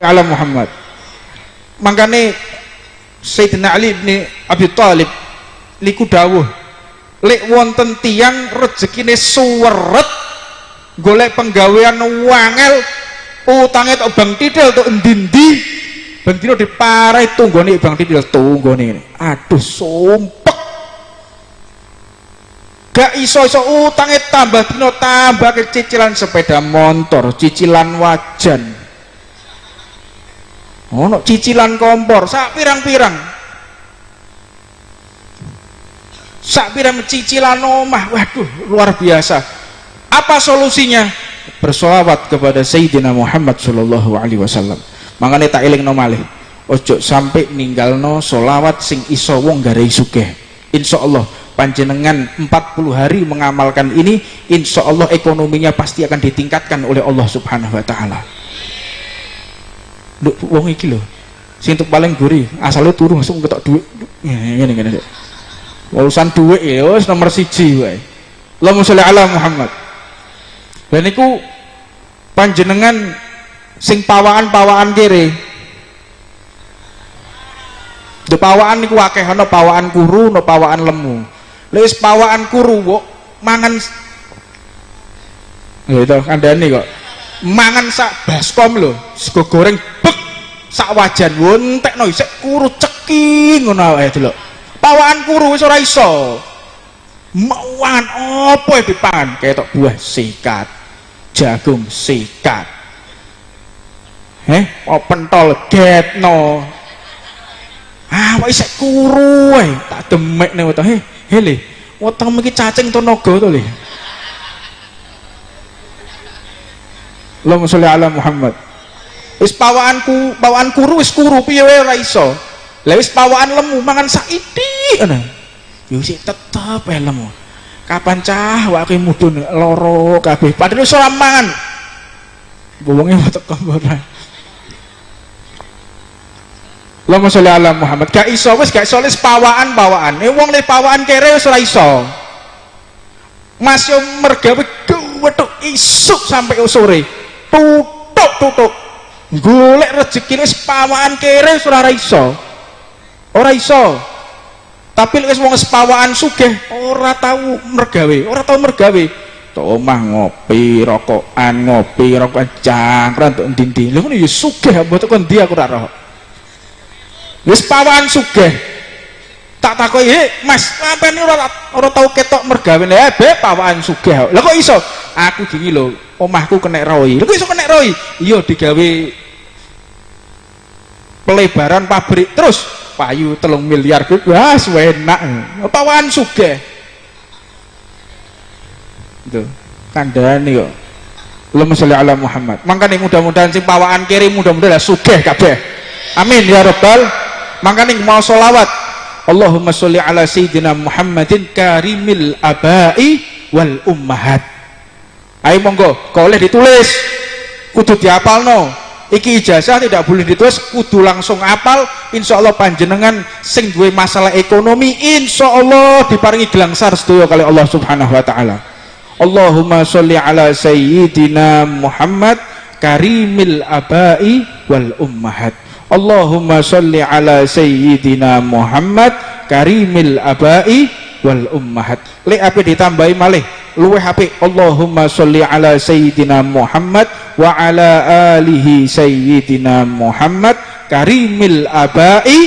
ala Muhammad. Makanya Sayyidina Ali bin Abi Thalib liku dawuh lek wonten tiang rezekine suweret golek penggawean wangel utangnya tok bang tidal tok endi-endi bang dino diparai tunggone bang tidal tunggone aduh sumpek. Gak iso-iso utangnya tambah dino tambah ke cicilan sepeda motor cicilan wajan ono cicilan kompor sak pirang-pirang. Sak pirang cicilan omah waduh luar biasa. Apa solusinya? Bersolawat kepada Sayyidina Muhammad Sallallahu Alaihi Wasallam. Makanya tak iling no malih. Ojo sampai ninggal no solawat sing iso wong garai sugeh insya Allah panjenengan 40 hari mengamalkan ini insya Allah ekonominya pasti akan ditingkatkan oleh Allah subhanahu wa ta'ala Duk, wong iki loh sing paling gurih asalnya turun langsung ketok duit. Ini ini ini urusan duit ya nomor siji wae. Allahumma sholli ala Muhammad. Dan itu panjenengan sing pawaan-pawaan kiri di pawaan niku akeh ana pawaan kuru ana pawaan lemu. Lewis pawaan kuru kok mangan ya itu kandani kok. Mangan sak baskom lho sego goreng sak wajan wontek no isek kuru ceking ngono ae delok. Pawaan kuru wis ora iso. Mangan apa yang dipangan kayak buah sikat jagung sikat. Eh oh pentol getno? Ah isek kuru eh tak demek weteng heh hele weteng miki cacing tenaga to le? Allahumma sholli ala Muhammad wis pawaanku pawaan kuru wis kuru piye wae ora iso? Lah wis pawaan lemu mangan saiki ngono. Yo sik tetep lemu. Kapan cah wae mudun loro kabeh? Padahal iso mangan. Wonge teko ora Allahumma sholli ala Muhammad. Gak iso wis gak iso wis pawaan pawaan eh wong le pawaan kere wis ora iso. Mas yo mergawe wetuk isuk sampai sore. Tutuk tutuk golek rezeki wis pawaan kere ora iso. Ora iso. Tapi wis wong sepawaan sugih ora tahu mergawe ora tahu mergawe. Tok omah ngopi rokokan ngopi rokokan cangkran tok ndi-ndi lha ngono ya sugih kon ndi aku ora roh. Wis pawaan sugih tak takoki he mas apa ini ora ora tau ketok mergawe. Eh be pawaan sugih. Lha kok iso? Aku dingi lho omahku kena roi lha kok iso kena roi iya digawe pelebaran pabrik terus payu telung miliar. Wah enak. Pawaan sugih. Itu kandhane kok. Allahumma sholli ala Muhammad. Makanya mudah-mudahan sing pawaan kiri mudah-mudahan sugih kabeh. Amin ya rabbal. Makanya mau sholawat Allahumma sholli ala sayyidina Muhammadin karimil abai wal ummahat. Ayo monggo kau boleh ditulis? Kudu diapal no iki ijazah tidak boleh ditulis kudu langsung apal. Insya Allah panjenengan sing duwe masalah ekonomi insya Allah diparingi gelangsar sedoyo kali Allah subhanahu wa ta'ala. Allahumma sholli ala sayyidina Muhammad karimil abai wal ummahat Allahumma sholli ala sayyidina Muhammad karimil abai wal ummahat. Le apa ditambahi malih luweh apik Allahumma sholli ala sayyidina Muhammad wa ala alihi sayyidina Muhammad karimil abai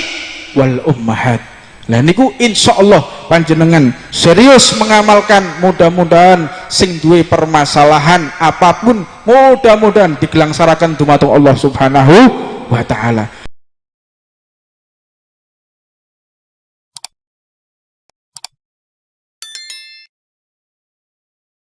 wal ummahat. Lah niku insyaallah panjenengan serius mengamalkan mudah-mudahan sing duwe permasalahan apa pun mudah-mudahan digelangsarakan dumateng Allah Subhanahu wa taala